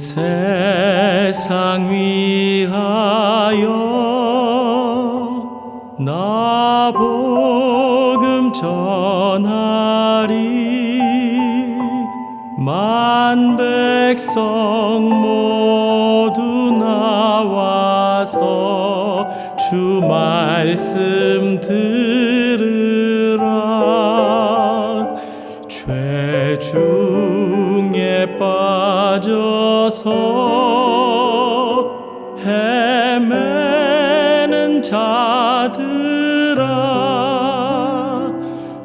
세상 위하여 나 복음 전하리. 만 백성 모두 나와서 주 말씀 들 빠져서 헤매는 자들아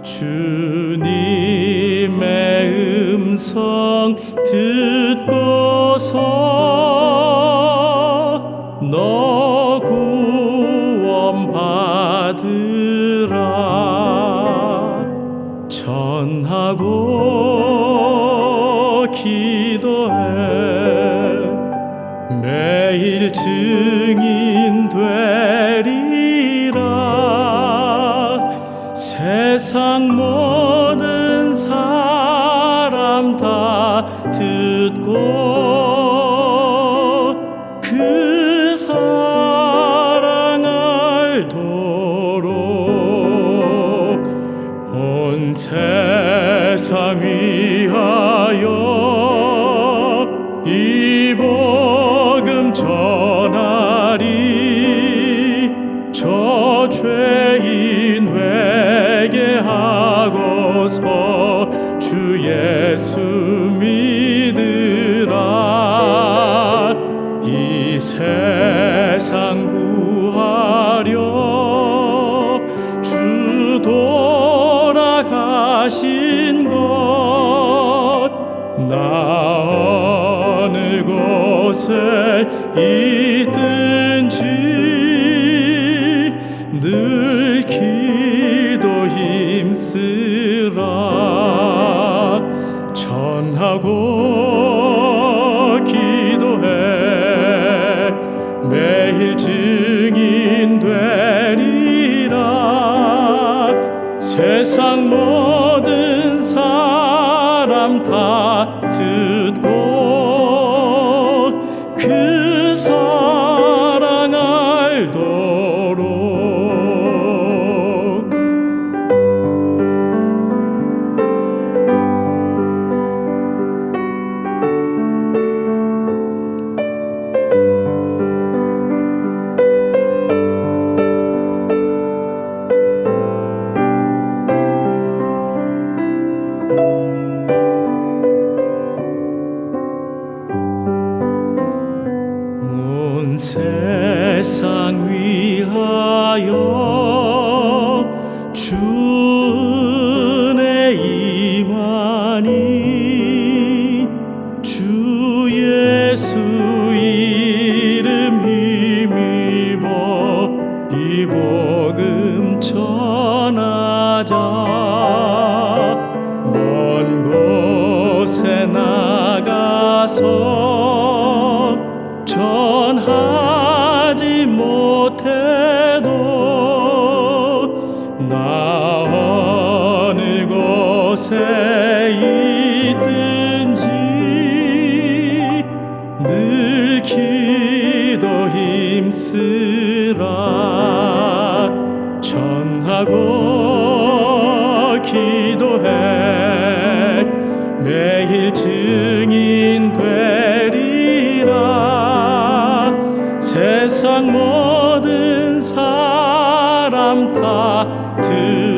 주님의 음성 듣고서 너 구원 받으라. 전하고 기도해 매일 증인 되리라. 세상 모든 사람 다 듣고 그 사랑 알도록 온 세상 위하여 돌아가신 곳나 어느 곳에 있든 위하여 주 은혜 임하니 주 예수 이름 힘입어 이 복음 전하자 먼 곳에 나가서 전하 곁에 든지 늘 기도 힘쓰라 전하고 기도해 매일 증인 되리라 세상 모든 사람 다 들.